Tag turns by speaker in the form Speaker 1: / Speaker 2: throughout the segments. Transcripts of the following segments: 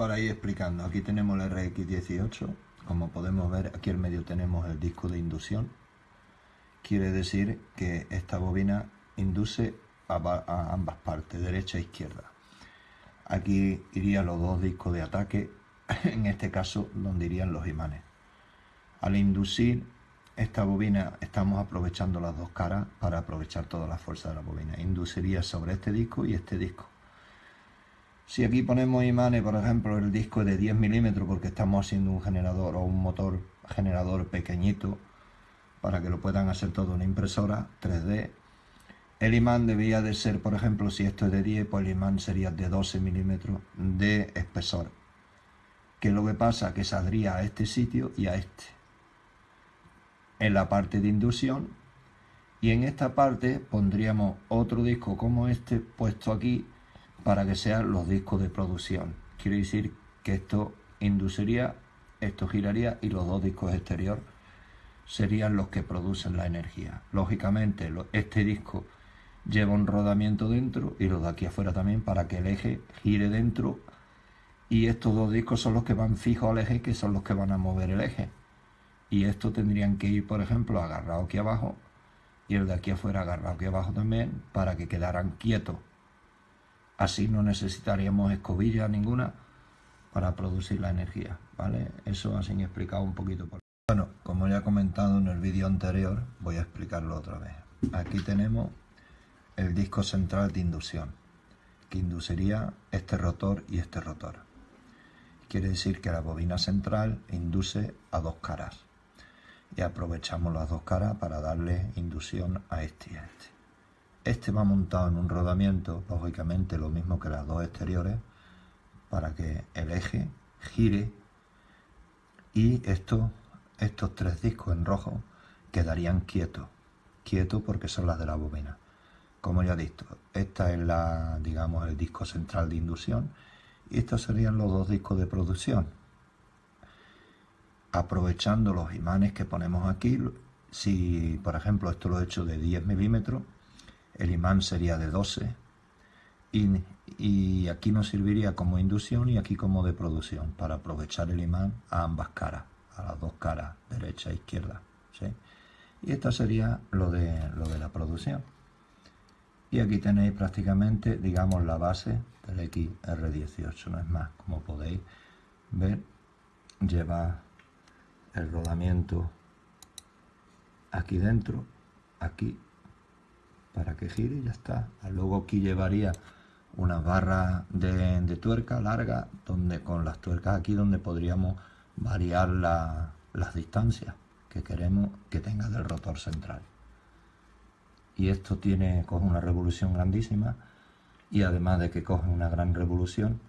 Speaker 1: para ir explicando, aquí tenemos el RX18, como podemos ver aquí en medio tenemos el disco de inducción, quiere decir que esta bobina induce a, ambas partes, derecha e izquierda. Aquí irían los dos discos de ataque, en este caso donde irían los imanes. Al inducir esta bobina estamos aprovechando las dos caras para aprovechar toda la fuerza de la bobina. Induciría sobre este disco y este disco. Si aquí ponemos imanes, por ejemplo, el disco de 10 milímetros porque estamos haciendo un generador o un motor generador pequeñito para que lo puedan hacer todo una impresora 3D. El imán debía de ser, por ejemplo, si esto es de 10, pues el imán sería de 12 milímetros de espesor. Que lo que pasa que saldría a este sitio y a este. En la parte de inducción. Y en esta parte pondríamos otro disco como este puesto aquí para que sean los discos de producción. Quiere decir que esto induciría, esto giraría y los dos discos exterior serían los que producen la energía. Lógicamente este disco lleva un rodamiento dentro y los de aquí afuera también para que el eje gire dentro y estos dos discos son los que van fijos al eje que son los que van a mover el eje y estos tendrían que ir por ejemplo agarrado aquí abajo y el de aquí afuera agarrado aquí abajo también para que quedaran quietos Así no necesitaríamos escobilla ninguna para producir la energía, ¿vale? Eso así explicado un poquito. Por... Bueno, como ya he comentado en el vídeo anterior, voy a explicarlo otra vez. Aquí tenemos el disco central de inducción, que induciría este rotor y este rotor. Quiere decir que la bobina central induce a dos caras. Y aprovechamos las dos caras para darle inducción a este y a este. Este va montado en un rodamiento, lógicamente lo mismo que las dos exteriores, para que el eje gire y estos, estos tres discos en rojo quedarían quietos, quietos porque son las de la bobina. Como ya he dicho, esta es la, digamos, el disco central de inducción y estos serían los dos discos de producción. Aprovechando los imanes que ponemos aquí, si por ejemplo esto lo he hecho de 10 milímetros, el imán sería de 12 y, aquí nos serviría como inducción y aquí como de producción para aprovechar el imán a ambas caras, a las dos caras, derecha e izquierda. Y esta sería lo de, lo de la producción. Y aquí tenéis prácticamente, digamos, la base del XR18, no es más, como podéis ver, lleva el rodamiento aquí dentro, aquí para que gire y ya está. Luego aquí llevaría una barra de, tuerca larga donde con las tuercas aquí donde podríamos variar las distancias que queremos que tenga del rotor central. Y esto tiene, coge una revolución grandísima y además de que coge una gran revolución,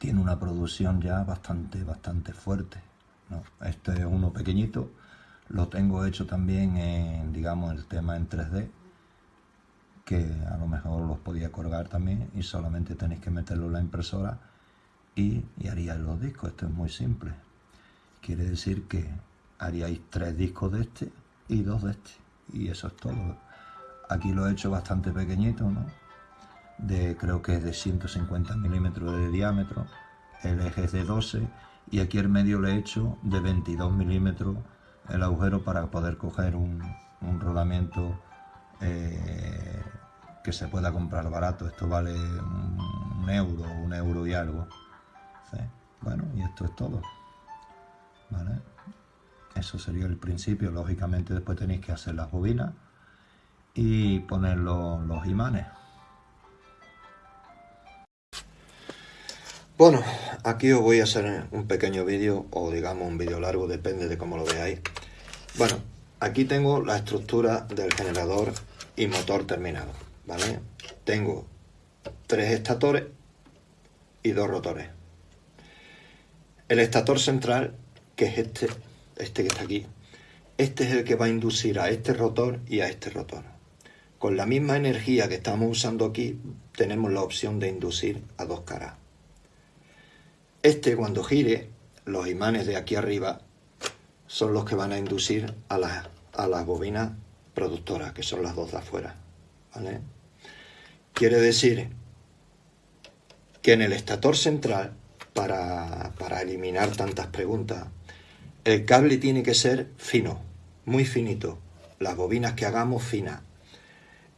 Speaker 1: tiene una producción ya bastante, bastante fuerte. Este es uno pequeñito, lo tengo hecho también en, digamos, el tema en 3D, que a lo mejor los podía colgar también y solamente tenéis que meterlo en la impresora y, y haríais los discos. Esto es muy simple. Quiere decir que haríais tres discos de este y dos de este. Y eso es todo. Aquí lo he hecho bastante pequeñito, ¿no? De, creo que es de 150 milímetros de diámetro. El eje es de 12 y aquí el medio lo he hecho de 22 milímetros el agujero para poder coger un, rodamiento eh, que se pueda comprar barato. Esto vale un, euro, un euro y algo. Bueno, y esto es todo. Eso sería el principio. Lógicamente después tenéis que hacer las bobinas y poner los imanes. Bueno, aquí os voy a hacer un pequeño vídeo o digamos un vídeo largo, depende de cómo lo veáis. Bueno, aquí tengo la estructura del generador y motor terminado, ¿vale? Tengo tres estatores y dos rotores. El estator central, que es este, este que está aquí, este es el que va a inducir a este rotor y a este rotor. Con la misma energía que estamos usando aquí, tenemos la opción de inducir a dos caras. Este cuando gire, los imanes de aquí arriba son los que van a inducir a las, a las bobinas productoras, que son las dos de afuera. ¿vale? Quiere decir que en el estator central, para, para eliminar tantas preguntas, el cable tiene que ser fino, muy finito. Las bobinas que hagamos finas.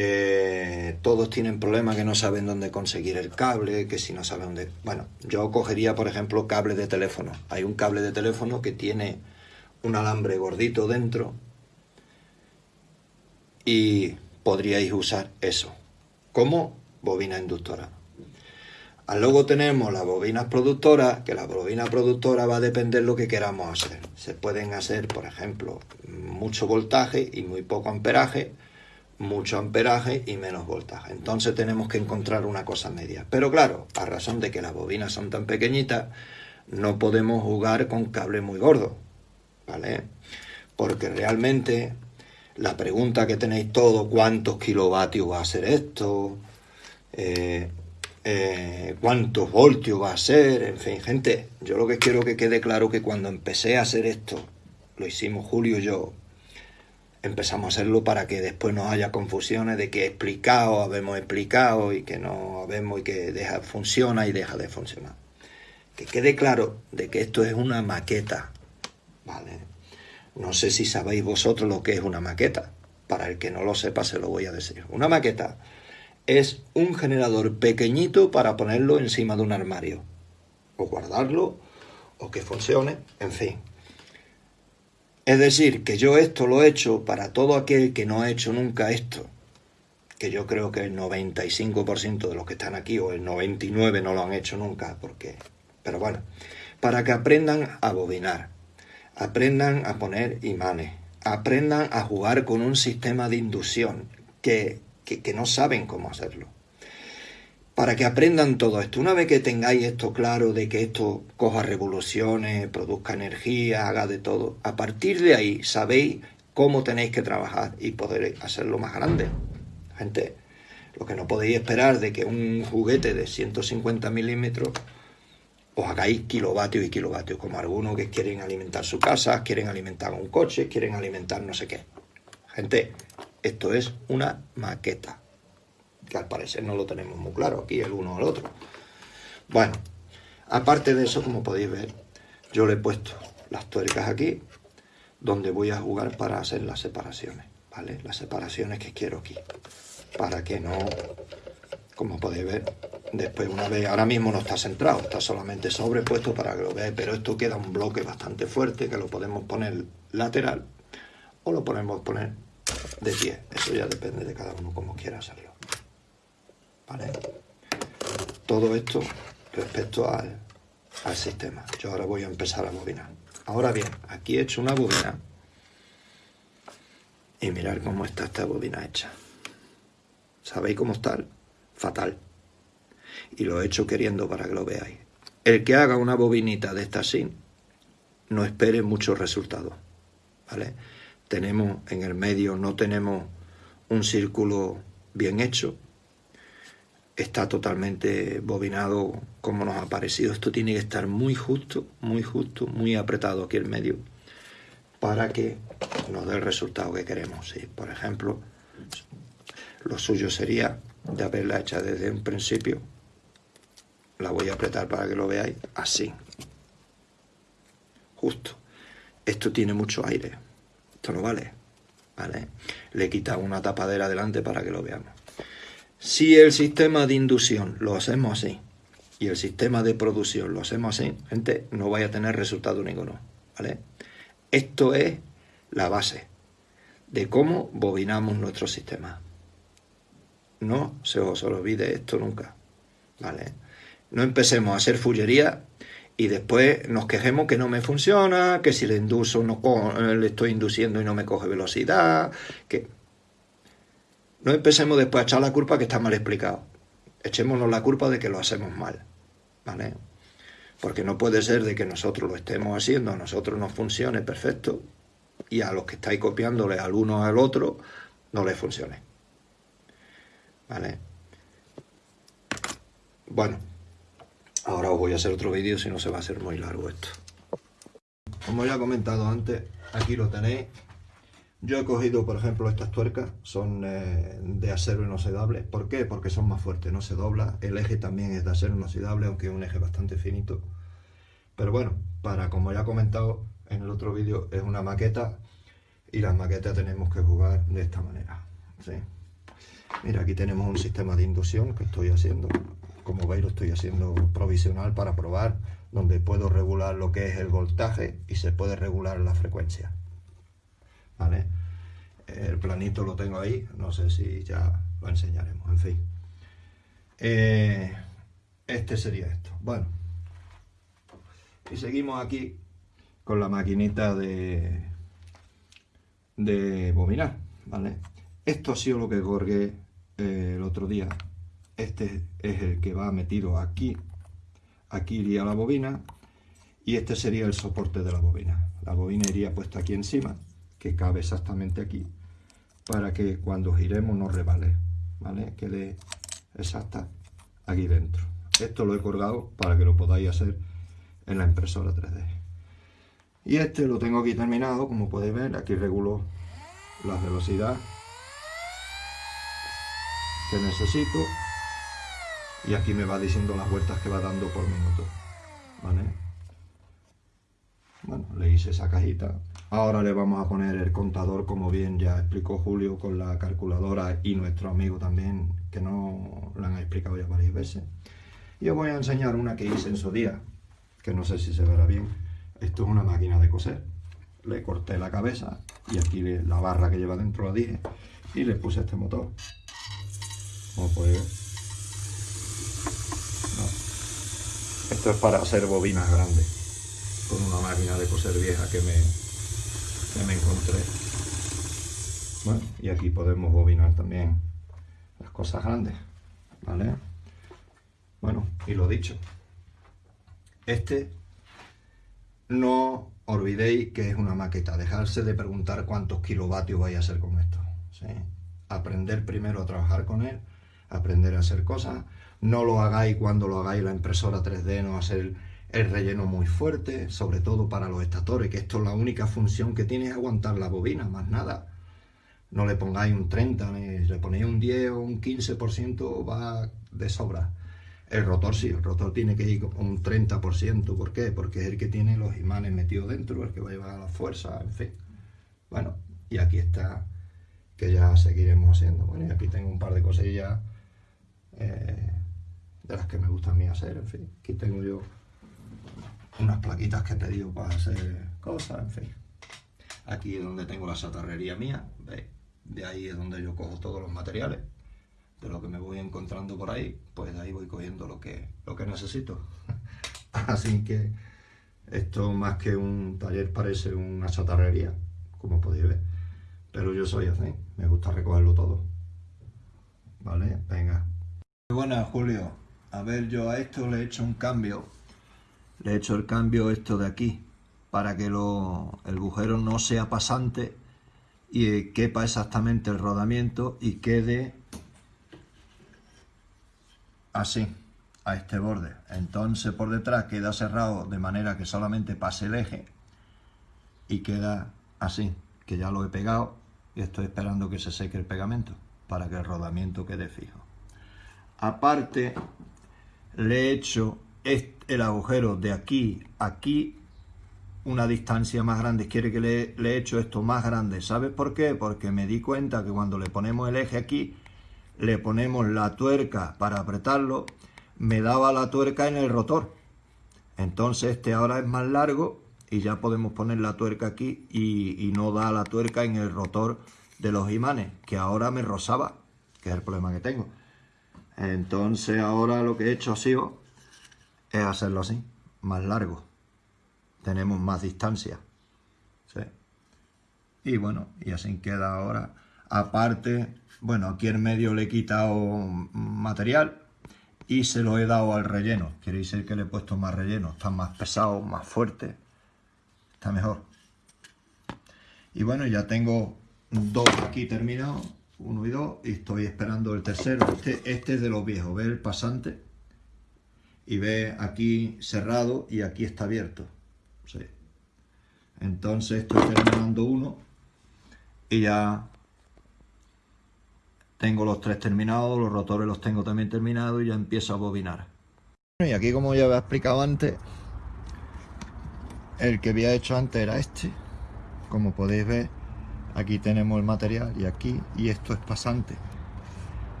Speaker 1: Eh, todos tienen problemas que no saben dónde conseguir el cable, que si no saben dónde... Bueno, yo cogería, por ejemplo, cable de teléfono. Hay un cable de teléfono que tiene un alambre gordito dentro y podríais usar eso como bobina inductora. Luego tenemos las bobinas productoras, que la bobina productora va a depender lo que queramos hacer. Se pueden hacer, por ejemplo, mucho voltaje y muy poco amperaje, mucho amperaje y menos voltaje. Entonces tenemos que encontrar una cosa media. Pero claro, a razón de que las bobinas son tan pequeñitas, no podemos jugar con cable muy gordo, ¿vale? Porque realmente la pregunta que tenéis todo, ¿cuántos kilovatios va a ser esto? Eh, eh, cuántos voltios va a ser, en fin, gente, yo lo que quiero que quede claro que cuando empecé a hacer esto, lo hicimos Julio y yo, empezamos a hacerlo para que después no haya confusiones de que explicado, habemos explicado y que no habemos y que deja, funciona y deja de funcionar. Que quede claro de que esto es una maqueta, ¿vale? No sé si sabéis vosotros lo que es una maqueta. Para el que no lo sepa se lo voy a decir. Una maqueta es un generador pequeñito para ponerlo encima de un armario. O guardarlo, o que funcione, en fin. Es decir, que yo esto lo he hecho para todo aquel que no ha hecho nunca esto, que yo creo que el 95% de los que están aquí, o el 99% no lo han hecho nunca, porque... Pero bueno, para que aprendan a bobinar, aprendan a poner imanes, aprendan a jugar con un sistema de inducción que que, no saben cómo hacerlo. Para que aprendan todo esto. Una vez que tengáis esto claro de que esto coja revoluciones, produzca energía, haga de todo, a partir de ahí sabéis cómo tenéis que trabajar y poder hacerlo más grande. Gente, lo que no podéis esperar de que un juguete de 150 milímetros os hagáis kilovatios y kilovatios, como algunos que quieren alimentar su casa, quieren alimentar un coche, quieren alimentar no sé qué. Gente, esto es una maqueta, que al parecer no lo tenemos muy claro aquí el uno al otro. Bueno, aparte de eso, como podéis ver, yo le he puesto las tuercas aquí, donde voy a jugar para hacer las separaciones, ¿vale? Las separaciones que quiero aquí, para que no, como podéis ver, después una vez, ahora mismo no está centrado, está solamente sobrepuesto para que lo veáis, pero esto queda un bloque bastante fuerte que lo podemos poner lateral o lo podemos poner de pie. Eso ya depende de cada uno como quiera hacerlo. ¿Vale? Todo esto respecto al, sistema. Yo ahora voy a empezar a bobinar. Ahora bien, aquí he hecho una bobina y mirar cómo está esta bobina hecha. ¿Sabéis cómo está? Fatal. Y lo he hecho queriendo para que lo veáis. El que haga una bobinita de esta así, no espere muchos resultados. ¿Vale? tenemos en el medio, no tenemos un círculo bien hecho, está totalmente bobinado como nos ha parecido. Esto tiene que estar muy justo, muy justo, muy apretado aquí en medio para que nos dé el resultado que queremos. Por ejemplo, lo suyo sería de haberla hecha desde un principio. La voy a apretar para que lo veáis así. Justo. Esto tiene mucho aire esto no vale. ¿Vale? Le he quitado una tapadera delante para que lo veamos. Si el sistema de inducción lo hacemos así y el sistema de producción lo hacemos así, gente, no vaya a tener resultado ninguno. ¿Vale? Esto es la base de cómo bobinamos nuestro sistema. No se os olvide esto nunca. ¿Vale? No empecemos a hacer fullería y después nos quejemos que no me funciona, que si le induso no le estoy induciendo y no me coge velocidad, que no empecemos después a echar la culpa que está mal explicado. Echémonos la culpa de que lo hacemos mal, ¿vale? Porque no puede ser de que nosotros lo estemos haciendo, a nosotros nos funcione perfecto y a los que estáis copiándole al uno al otro no les funcione. ¿Vale? Bueno, Ahora os voy a hacer otro vídeo, si no se va a hacer muy largo esto. Como ya he comentado antes, aquí lo tenéis. Yo he cogido, por ejemplo, estas tuercas, son eh, de acero inoxidable. ¿Por qué? Porque son más fuertes, no se dobla. El eje también es de acero inoxidable, aunque es un eje bastante finito. Pero bueno, para, como ya he comentado en el otro vídeo, es una maqueta y las maquetas tenemos que jugar de esta manera. ¿sí? Mira, aquí tenemos un sistema de inducción que estoy haciendo. Como veis, lo estoy haciendo provisional para probar, donde puedo regular lo que es el voltaje y se puede regular la frecuencia. El planito lo tengo ahí, no sé si ya lo enseñaremos, en fin. Eh, este sería esto. Bueno, y seguimos aquí con la maquinita de, de bobinar, ¿vale? Esto ha sido lo que colgué eh, el otro día. Este es el que va metido aquí. Aquí iría la bobina y este sería el soporte de la bobina. La bobina iría puesta aquí encima que cabe exactamente aquí, para que cuando giremos no rebale, ¿vale? Quede exacta aquí dentro. Esto lo he colgado para que lo podáis hacer en la impresora 3D. Y este lo tengo aquí terminado, como podéis ver, aquí regulo la velocidad que necesito y aquí me va diciendo las vueltas que va dando por minuto, ¿vale? Bueno, le hice esa cajita. Ahora le vamos a poner el contador, como bien ya explicó Julio, con la calculadora y nuestro amigo también, que no lo han explicado ya varias veces. Y os voy a enseñar una que hice en su día, que no sé si se verá bien. Esto es una máquina de coser. Le corté la cabeza y aquí la barra que lleva dentro la dije y le puse este motor. Como podéis ver. Esto es para hacer bobinas grandes con una máquina de coser vieja que me, me encontré. Bueno, y aquí podemos bobinar también las cosas grandes, ¿vale? Bueno, y lo dicho, este no olvidéis que es una maqueta, dejarse de preguntar cuántos kilovatios vais a hacer con esto. Aprender primero a trabajar con él, aprender a hacer cosas. No lo hagáis cuando lo hagáis la impresora 3D, no hacer el relleno muy fuerte, sobre todo para los estatores, que esto es la única función que tiene es aguantar la bobina, más nada. No le pongáis un 30, ni le ponéis un 10 o un 15%, va de sobra. El rotor sí, el rotor tiene que ir un 30%, ¿por qué? Porque es el que tiene los imanes metidos dentro, el que va a llevar la fuerza, en fin. Bueno, y aquí está, que ya seguiremos haciendo. Bueno, y aquí tengo un par de cosillas eh, de las que me gusta a mí hacer, en fin. Aquí tengo yo unas plaquitas que he pedido para hacer cosas, en fin. Aquí es donde tengo la chatarrería mía, ¿veis? De ahí es donde yo cojo todos los materiales. De lo que me voy encontrando por ahí, pues de ahí voy cogiendo lo que, lo que necesito. Así que esto más que un taller parece una chatarrería, como podéis ver. Pero yo soy así, me gusta recogerlo todo. ¿Vale? Venga. Buenas, Julio. A ver, yo a esto le he hecho un cambio le he hecho el cambio esto de aquí para que lo, el agujero no sea pasante y quepa exactamente el rodamiento y quede así a este borde. Entonces por detrás queda cerrado de manera que solamente pase el eje y queda así que ya lo he pegado y estoy esperando que se seque el pegamento para que el rodamiento quede fijo. Aparte le he hecho el agujero de aquí a aquí una distancia más grande, quiere que le, le, he hecho esto más grande. ¿Sabes por qué? Porque me di cuenta que cuando le ponemos el eje aquí, le ponemos la tuerca para apretarlo, me daba la tuerca en el rotor. Entonces este ahora es más largo y ya podemos poner la tuerca aquí y, y no da la tuerca en el rotor de los imanes, que ahora me rozaba, que es el problema que tengo. Entonces ahora lo que he hecho ha sido es hacerlo así, más largo. Tenemos más distancia. ¿sí? Y bueno, y así queda ahora. Aparte, bueno, aquí en medio le he quitado material y se lo he dado al relleno. Quiere decir que le he puesto más relleno. Está más pesado, más fuerte. Está mejor. Y bueno, ya tengo dos aquí terminados. Uno y dos. Y estoy esperando el tercero. Este, este es de los viejos. ¿Ve el pasante? Y ve aquí cerrado y aquí está abierto. Entonces estoy terminando uno y ya tengo los tres terminados, los rotores los tengo también terminados y ya empiezo a bobinar. Y aquí como ya había explicado antes, el que había hecho antes era este. Como podéis ver, aquí tenemos el material y aquí, y esto es pasante.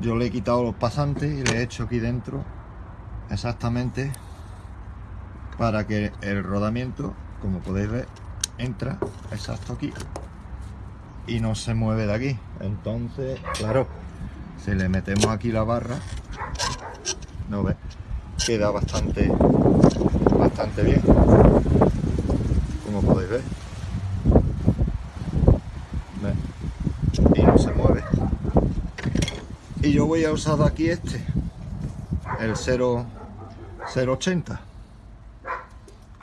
Speaker 1: Yo le he quitado los pasantes y le he hecho aquí dentro exactamente para que el rodamiento, como podéis ver, entra exacto aquí y no se mueve de aquí. Entonces, claro, si le metemos aquí la barra, no ve, queda bastante, bastante bien, como podéis ver. Y no se mueve. Y yo voy a usar aquí este, el 0, 080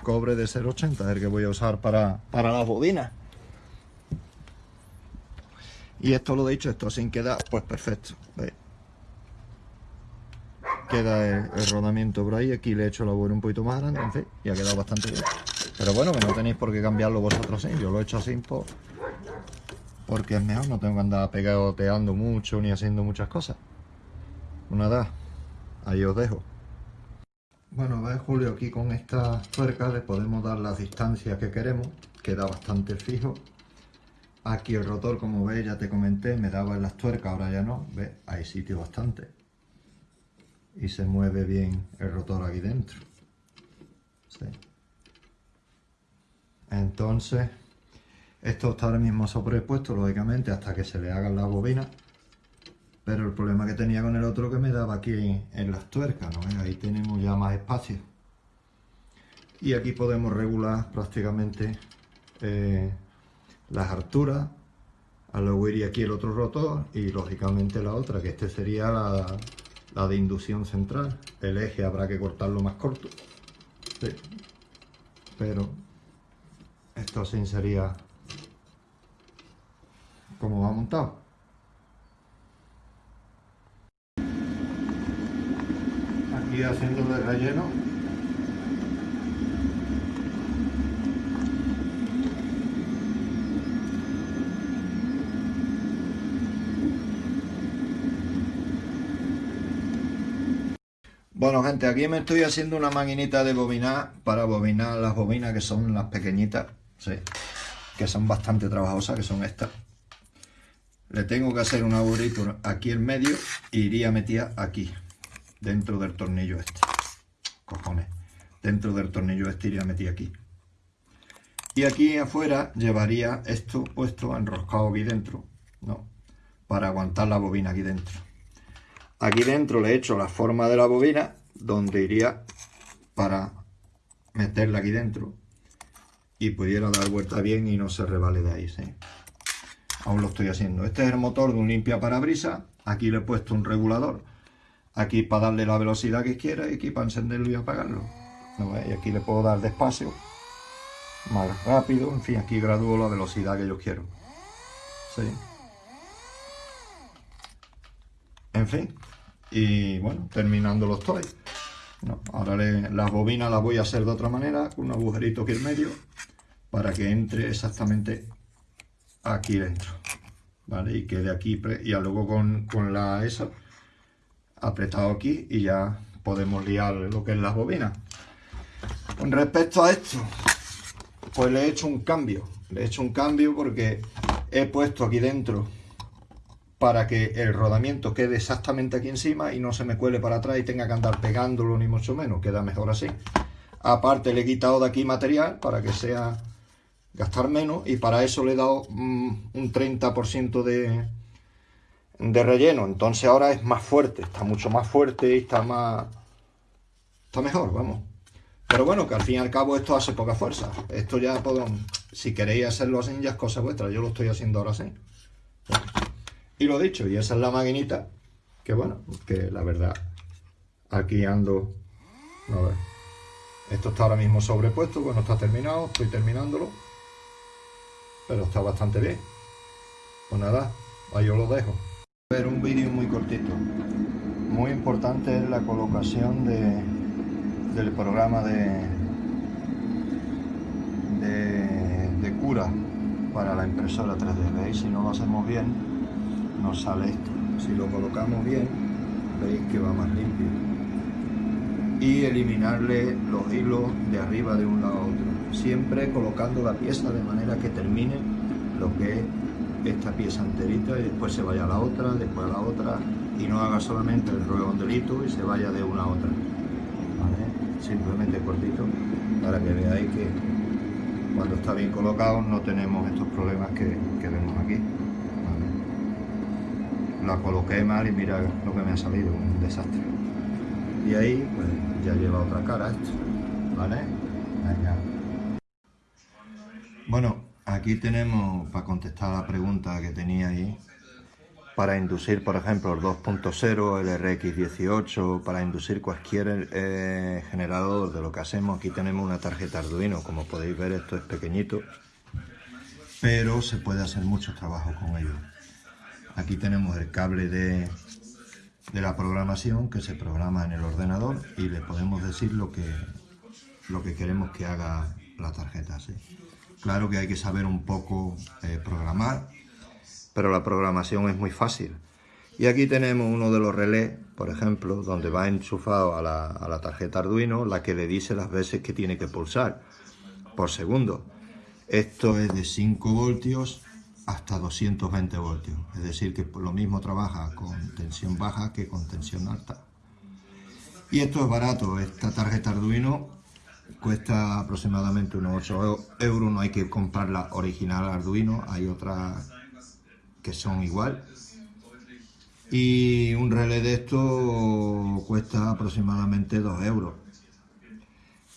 Speaker 1: cobre de 0.80 es el que voy a usar para, para las bobinas. Y esto lo he dicho, esto sin queda pues perfecto queda el, rodamiento por ahí aquí le he hecho la boina un poquito más grande en fin, y ha quedado bastante bien. Pero bueno que no tenéis por qué cambiarlo vosotros así yo lo he hecho así por, porque es mejor no tengo que andar pegateando mucho ni haciendo muchas cosas. Nada ahí os dejo bueno, ve Julio, aquí con estas tuercas le podemos dar las distancias que queremos, queda bastante fijo. Aquí el rotor, como veis, ya te comenté, me daba en las tuercas, ahora ya no, ve, hay sitio bastante. Y se mueve bien el rotor aquí dentro. Entonces, esto está ahora mismo sobrepuesto, lógicamente, hasta que se le hagan las bobinas pero el problema que tenía con el otro que me daba aquí en, las tuercas, ¿no? Ahí tenemos ya más espacio. Y aquí podemos regular prácticamente eh, las alturas. A luego iría aquí el otro rotor y lógicamente la otra, que este sería la, de inducción central. El eje habrá que cortarlo más corto. Pero esto así sería como va montado. Haciendo de relleno Bueno gente, aquí me estoy haciendo una maquinita de bobinar para bobinar las bobinas que son las pequeñitas, que son bastante trabajosas, que son estas. Le tengo que hacer un aburrito aquí en medio e iría metida aquí dentro del tornillo este. Cojones. Dentro del tornillo este iría metido aquí. Y aquí afuera llevaría esto puesto enroscado aquí dentro, ¿no? Para aguantar la bobina aquí dentro. Aquí dentro le he hecho la forma de la bobina, donde iría para meterla aquí dentro y pudiera dar vuelta bien y no se revale de ahí, ¿sí? Aún lo estoy haciendo. Este es el motor de un limpia parabrisas. Aquí le he puesto un regulador aquí para darle la velocidad que quiera y aquí para encenderlo y apagarlo. Y aquí le puedo dar despacio, más rápido, en fin, aquí gradúo la velocidad que yo quiero. En fin, y bueno, terminando los toys. ahora las bobinas las voy a hacer de otra manera, con un agujerito aquí en medio, para que entre exactamente aquí dentro. ¿Vale? Y quede aquí, y luego con, con la esa apretado aquí y ya podemos liar lo que es las bobinas. Con respecto a esto, pues le he hecho un cambio. Le he hecho un cambio porque he puesto aquí dentro para que el rodamiento quede exactamente aquí encima y no se me cuele para atrás y tenga que andar pegándolo ni mucho menos. Queda mejor así. Aparte le he quitado de aquí material para que sea gastar menos y para eso le he dado mm, un 30% de, de relleno. Entonces ahora es más fuerte, está mucho más fuerte y está más... Está mejor, vamos. Pero bueno, que al fin y al cabo esto hace poca fuerza. Esto ya puedo... Si queréis hacerlo así ya es cosa vuestra. Yo lo estoy haciendo ahora así. Y lo dicho, y esa es la maquinita. Que bueno, que la verdad, aquí ando... A ver. Esto está ahora mismo sobrepuesto, bueno, está terminado, estoy terminándolo. Pero está bastante bien. Pues nada, ahí os lo dejo ver un vídeo muy cortito. Muy importante es la colocación de, del programa de, de, cura para la impresora 3D. ¿Veis? Si no lo hacemos bien, nos sale esto. Si lo colocamos bien, veis que va más limpio. Y eliminarle los hilos de arriba de un lado a otro. Siempre colocando la pieza de manera que termine lo que es esta pieza enterita y después se vaya a la otra, después a la otra y no haga solamente el redondelito y se vaya de una a otra. Simplemente cortito para que veáis que cuando está bien colocado no tenemos estos problemas que, vemos aquí. La coloqué mal y mira lo que me ha salido, un desastre. Y ahí pues ya lleva otra cara esto, ¿vale? Bueno, aquí tenemos, para contestar la pregunta que tenía ahí, para inducir, por ejemplo, el 2.0, el RX18, para inducir cualquier eh, generador de lo que hacemos. Aquí tenemos una tarjeta Arduino, como podéis ver esto es pequeñito, pero se puede hacer mucho trabajo con ello. Aquí tenemos el cable de, de la programación que se programa en el ordenador y le podemos decir lo que, lo que queremos que haga la tarjeta. Claro que hay que saber un poco eh, programar, pero la programación es muy fácil. Y aquí tenemos uno de los relés, por ejemplo, donde va enchufado a la, tarjeta Arduino, la que le dice las veces que tiene que pulsar por segundo. Esto es de 5 voltios hasta 220 voltios, es decir que lo mismo trabaja con tensión baja que con tensión alta. Y esto es barato, esta tarjeta Arduino cuesta aproximadamente unos 8 euros, no hay que comprar la original Arduino, hay otras que son igual. Y un relé de esto cuesta aproximadamente 2 euros.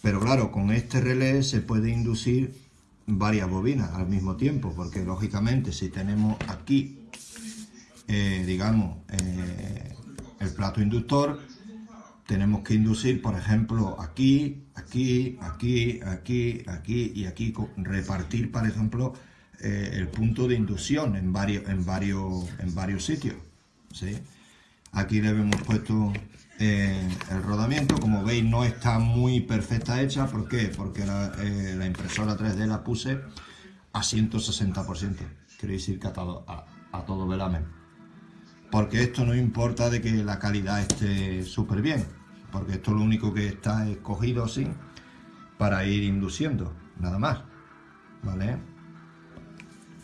Speaker 1: Pero claro, con este relé se puede inducir varias bobinas al mismo tiempo, porque lógicamente si tenemos aquí, eh, digamos, eh, el plato inductor, tenemos que inducir, por ejemplo, aquí, aquí, aquí, aquí, aquí y aquí, repartir, por ejemplo, eh, el punto de inducción en varios, en varios, en varios sitios. ¿sí? Aquí le hemos puesto eh, el rodamiento, como veis no está muy perfecta hecha, ¿por qué? Porque la, eh, impresora 3D la puse a 160%, quiere decir que a todo, a, todo velamen. Porque esto no importa de que la calidad esté súper bien, porque esto lo único que está escogido así para ir induciendo, nada más, ¿vale?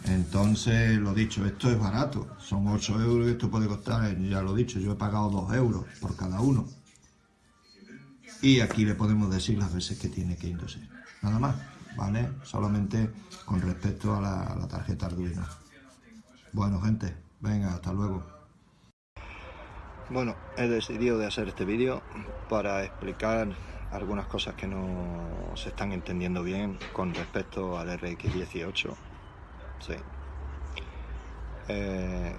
Speaker 1: Entonces, lo dicho, esto es barato, son 8 euros y esto puede costar, ya lo he dicho, yo he pagado 2 euros por cada uno. Y aquí le podemos decir las veces que tiene que inducir, nada más, ¿vale? Solamente con respecto a la tarjeta Arduino. Bueno, gente, venga, hasta luego. Bueno, he decidido de hacer este vídeo para explicar algunas cosas que no se están entendiendo bien con respecto al RX18 Sí. Eh,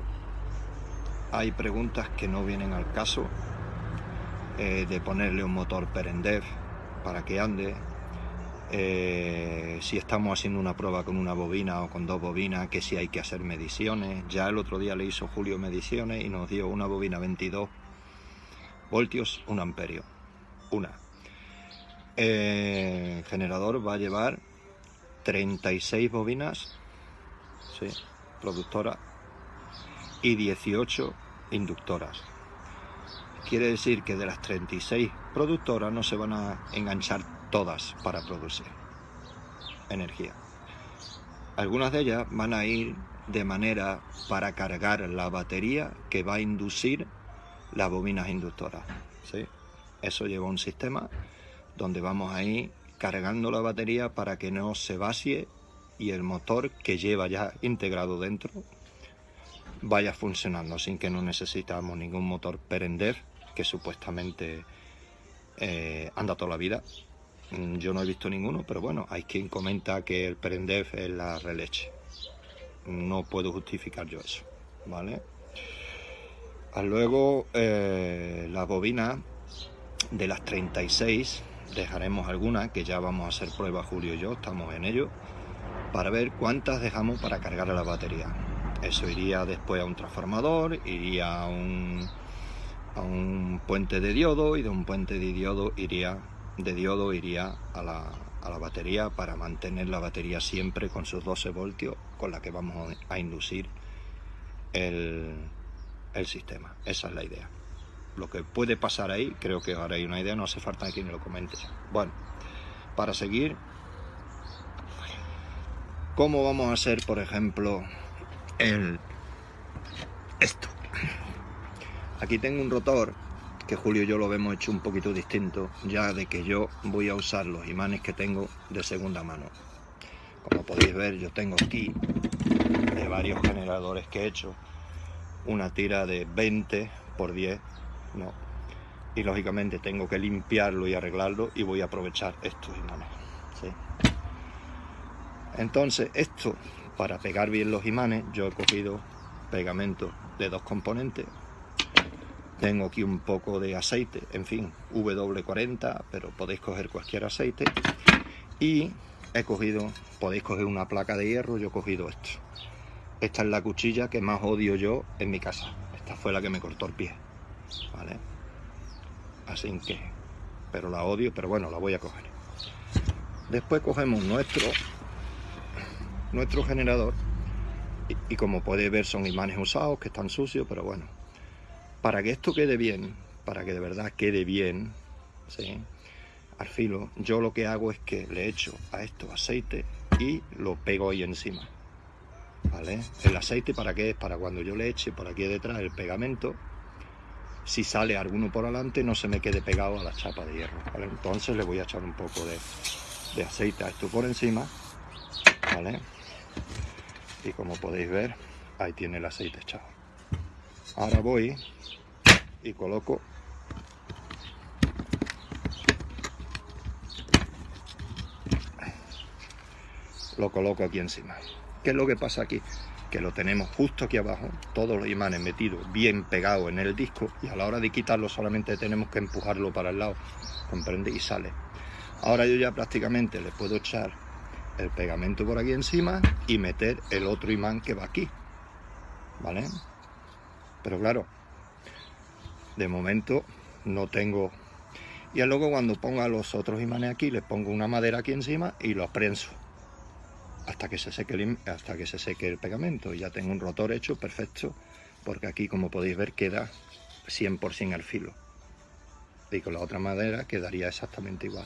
Speaker 1: hay preguntas que no vienen al caso eh, de ponerle un motor Perendev para que ande. Eh, si estamos haciendo una prueba con una bobina o con dos bobinas, que si hay que hacer mediciones. Ya el otro día le hizo Julio mediciones y nos dio una bobina 22 voltios, un amperio. Una. el generador va a llevar 36 bobinas sí, productora y 18 inductoras. Quiere decir que de las 36 productoras no se van a enganchar todas para producir energía. Algunas de ellas van a ir de manera para cargar la batería que va a inducir las bobinas inductoras. ¿sí? Eso lleva un sistema donde vamos a ir cargando la batería para que no se vacíe y el motor que lleva ya integrado dentro vaya funcionando sin que no necesitamos ningún motor Perender que supuestamente eh, anda toda la vida. Mm, yo no he visto ninguno, pero bueno, hay quien comenta que el Perender es la releche. No puedo justificar yo eso, ¿vale? Ah, luego, eh, la bobina de las 36, dejaremos alguna que ya vamos a hacer prueba Julio y yo, estamos en ello para ver cuántas dejamos para cargar la batería. Eso iría después a un transformador, iría a un, a un puente de diodo y de un puente de diodo iría, de diodo iría a la, a la batería para mantener la batería siempre con sus 12 voltios con la que vamos a inducir el, el sistema. Esa es la idea. Lo que puede pasar ahí, creo que ahora hay una idea, no hace falta que me lo comente. Bueno, para seguir, ¿cómo vamos a hacer, por ejemplo, el esto? Aquí tengo un rotor que Julio y yo lo hemos hecho un poquito distinto, ya de que yo voy a usar los imanes que tengo de segunda mano. Como podéis ver, yo tengo aquí de varios generadores que he hecho una tira de 20 por 10, no. Y lógicamente tengo que limpiarlo y arreglarlo y voy a aprovechar estos imanes. Entonces, esto, para pegar bien los imanes, yo he cogido pegamento de dos componentes. Tengo aquí un poco de aceite, en fin, W40, pero podéis coger cualquier aceite. Y he cogido, podéis coger una placa de hierro, yo he cogido esto. Esta es la cuchilla que más odio yo en mi casa. Esta fue la que me cortó el pie. ¿Vale? Así que... Pero la odio, pero bueno, la voy a coger. Después cogemos nuestro, nuestro generador. Y, como podéis ver son imanes usados que están sucios, pero bueno. Para que esto quede bien, para que de verdad quede bien, ¿sí? al filo, yo lo que hago es que le echo a esto aceite y lo pego ahí encima. ¿vale? El aceite para qué es? Para cuando yo le eche por aquí detrás el pegamento, si sale alguno por adelante no se me quede pegado a la chapa de hierro, Entonces le voy a echar un poco de, de aceite a esto por encima, ¿vale? Y como podéis ver, ahí tiene el aceite echado. Ahora voy y coloco lo coloco aquí encima. ¿Qué es lo que pasa aquí? Que lo tenemos justo aquí abajo, todos los imanes metidos bien pegados en el disco y a la hora de quitarlo solamente tenemos que empujarlo para el lado, ¿comprende? Y sale. Ahora yo ya prácticamente le puedo echar el pegamento por aquí encima y meter el otro imán que va aquí, ¿vale? Pero claro, de momento no tengo... Y luego cuando ponga los otros imanes aquí, les pongo una madera aquí encima y lo prenso hasta que se seque el, hasta que se seque el pegamento. Ya tengo un rotor hecho perfecto, porque aquí como podéis ver queda 100% al filo. Y con la otra madera quedaría exactamente igual.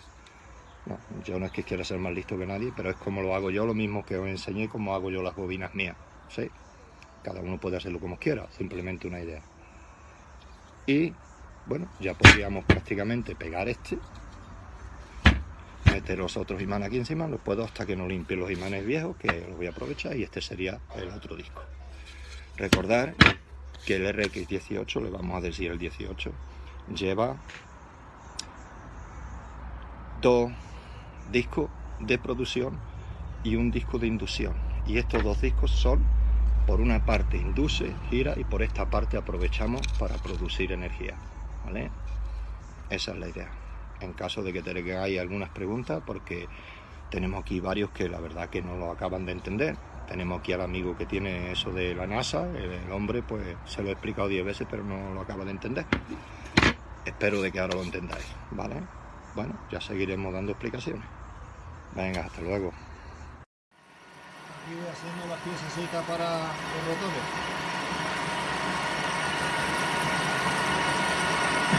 Speaker 1: yo no es que quiera ser más listo que nadie, pero es como lo hago yo, lo mismo que os enseñé, como hago yo las bobinas mías. ¿sí? Cada uno puede hacerlo como quiera, simplemente una idea. Y bueno, ya podríamos prácticamente pegar este meter los otros imanes aquí encima, los puedo hasta que no limpie los imanes viejos, que los voy a aprovechar, y este sería el otro disco. Recordar que el RX18, le vamos a decir el 18, lleva dos discos de producción y un disco de inducción. Y estos dos discos son, por una parte induce, gira, y por esta parte aprovechamos para producir energía. ¿vale? Esa es la idea en caso de que tengáis algunas preguntas, porque tenemos aquí varios que la verdad que no lo acaban de entender. Tenemos aquí al amigo que tiene eso de la NASA, el hombre pues se lo he explicado 10 veces pero no lo acaba de entender. Espero de que ahora lo entendáis, ¿vale? Bueno, ya seguiremos dando explicaciones. Venga, hasta luego.
Speaker 2: Aquí haciendo las piezas para los rotores.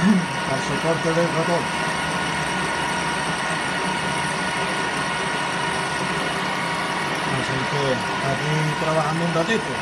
Speaker 2: Al soporte del rotor. aquí trabajando un ratito